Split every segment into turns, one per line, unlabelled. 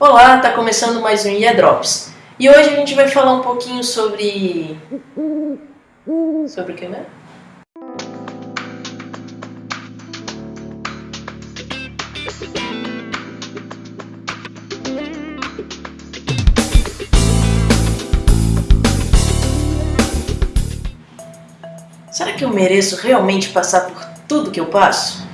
Olá, tá começando mais um IA Drops. E hoje a gente vai falar um pouquinho sobre. Sobre o que, né? Será que eu mereço realmente passar por tudo que eu passo?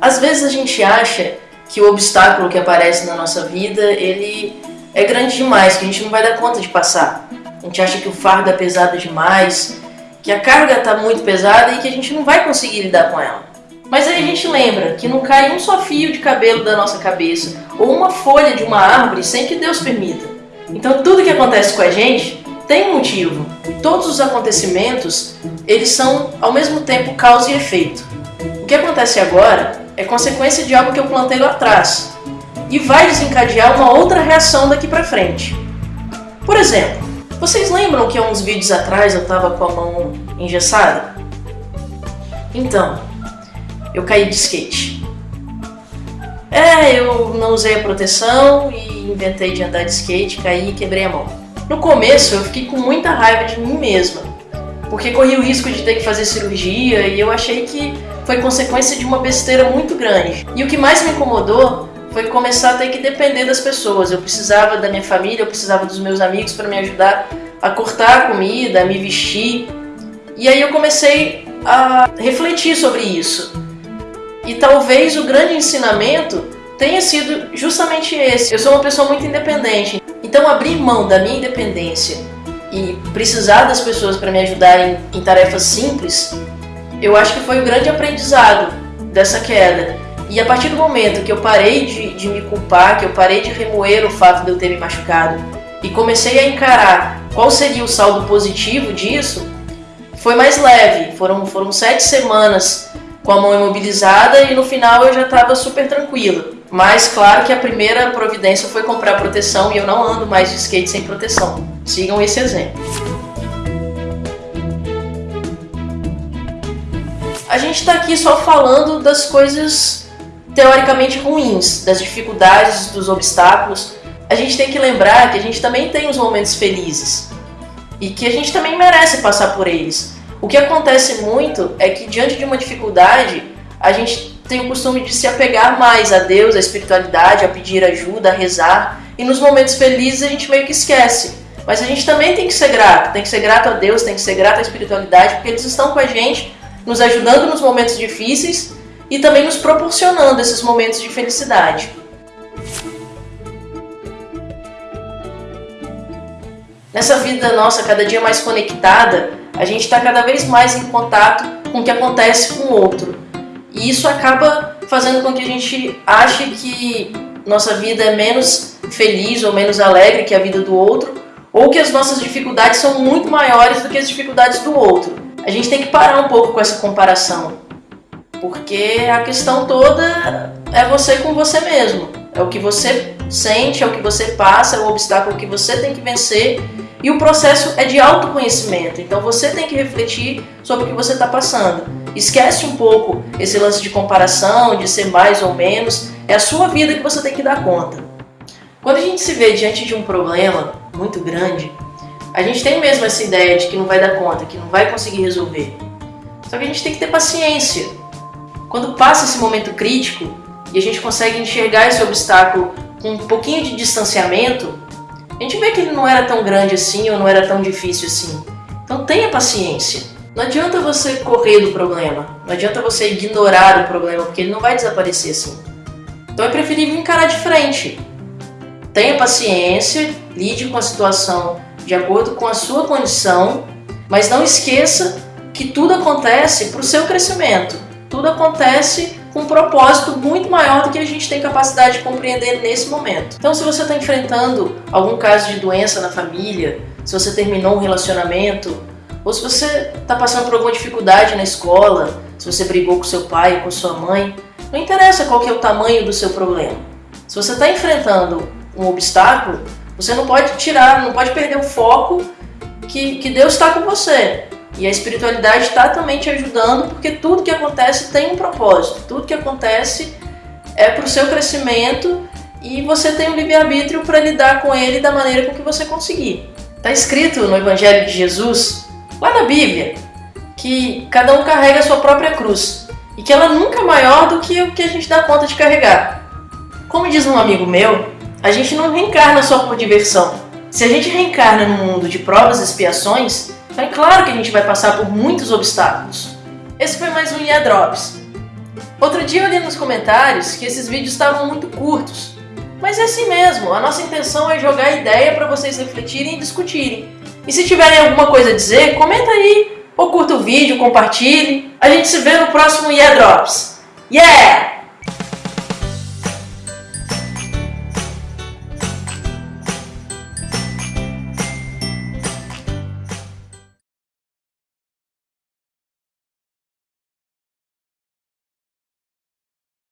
Às vezes a gente acha que o obstáculo que aparece na nossa vida, ele é grande demais, que a gente não vai dar conta de passar. A gente acha que o fardo é pesado demais, que a carga está muito pesada e que a gente não vai conseguir lidar com ela. Mas aí a gente lembra que não cai um só fio de cabelo da nossa cabeça ou uma folha de uma árvore sem que Deus permita. Então tudo que acontece com a gente tem um motivo. Todos os acontecimentos, eles são ao mesmo tempo causa e efeito. Que acontece agora é consequência de algo que eu plantei lá atrás e vai desencadear uma outra reação daqui para frente. Por exemplo, vocês lembram que há uns vídeos atrás eu estava com a mão engessada? Então, eu caí de skate. É, eu não usei a proteção e inventei de andar de skate, caí e quebrei a mão. No começo eu fiquei com muita raiva de mim mesma, porque corri o risco de ter que fazer cirurgia e eu achei que foi consequência de uma besteira muito grande. E o que mais me incomodou foi começar a ter que depender das pessoas. Eu precisava da minha família, eu precisava dos meus amigos para me ajudar a cortar a comida, a me vestir. E aí eu comecei a refletir sobre isso. E talvez o grande ensinamento tenha sido justamente esse. Eu sou uma pessoa muito independente. Então abrir mão da minha independência e precisar das pessoas para me ajudar em, em tarefas simples eu acho que foi o grande aprendizado dessa queda. E a partir do momento que eu parei de, de me culpar, que eu parei de remoer o fato de eu ter me machucado e comecei a encarar qual seria o saldo positivo disso, foi mais leve. Foram, foram sete semanas com a mão imobilizada e no final eu já estava super tranquila. Mas claro que a primeira providência foi comprar proteção e eu não ando mais de skate sem proteção. Sigam esse exemplo. A gente está aqui só falando das coisas teoricamente ruins, das dificuldades, dos obstáculos. A gente tem que lembrar que a gente também tem os momentos felizes e que a gente também merece passar por eles. O que acontece muito é que diante de uma dificuldade, a gente tem o costume de se apegar mais a Deus, à espiritualidade, a pedir ajuda, a rezar, e nos momentos felizes a gente meio que esquece. Mas a gente também tem que ser grato, tem que ser grato a Deus, tem que ser grato à espiritualidade, porque eles estão com a gente nos ajudando nos momentos difíceis e também nos proporcionando esses momentos de felicidade. Nessa vida nossa cada dia mais conectada, a gente está cada vez mais em contato com o que acontece com o outro. E isso acaba fazendo com que a gente ache que nossa vida é menos feliz ou menos alegre que a vida do outro, ou que as nossas dificuldades são muito maiores do que as dificuldades do outro a gente tem que parar um pouco com essa comparação. Porque a questão toda é você com você mesmo. É o que você sente, é o que você passa, é o obstáculo que você tem que vencer. E o processo é de autoconhecimento. Então você tem que refletir sobre o que você está passando. Esquece um pouco esse lance de comparação, de ser mais ou menos. É a sua vida que você tem que dar conta. Quando a gente se vê diante de um problema muito grande, a gente tem mesmo essa ideia de que não vai dar conta, que não vai conseguir resolver. Só que a gente tem que ter paciência. Quando passa esse momento crítico e a gente consegue enxergar esse obstáculo com um pouquinho de distanciamento, a gente vê que ele não era tão grande assim ou não era tão difícil assim. Então tenha paciência. Não adianta você correr do problema, não adianta você ignorar o problema, porque ele não vai desaparecer assim. Então é preferível encarar de frente. Tenha paciência, lide com a situação de acordo com a sua condição, mas não esqueça que tudo acontece para o seu crescimento. Tudo acontece com um propósito muito maior do que a gente tem capacidade de compreender nesse momento. Então, se você está enfrentando algum caso de doença na família, se você terminou um relacionamento, ou se você está passando por alguma dificuldade na escola, se você brigou com seu pai, com sua mãe, não interessa qual é o tamanho do seu problema. Se você está enfrentando um obstáculo, você não pode tirar, não pode perder o foco que, que Deus está com você. E a espiritualidade está também te ajudando, porque tudo que acontece tem um propósito, tudo que acontece é para o seu crescimento e você tem o livre-arbítrio para lidar com ele da maneira com que você conseguir. Está escrito no Evangelho de Jesus, lá na Bíblia, que cada um carrega a sua própria cruz e que ela nunca é maior do que o que a gente dá conta de carregar. Como diz um amigo meu, a gente não reencarna só por diversão. Se a gente reencarna num mundo de provas e expiações, é claro que a gente vai passar por muitos obstáculos. Esse foi mais um IA Drops. Outro dia eu li nos comentários que esses vídeos estavam muito curtos. Mas é assim mesmo, a nossa intenção é jogar ideia para vocês refletirem e discutirem. E se tiverem alguma coisa a dizer, comenta aí, ou curta o vídeo, compartilhe. A gente se vê no próximo IA Drops. Yeah!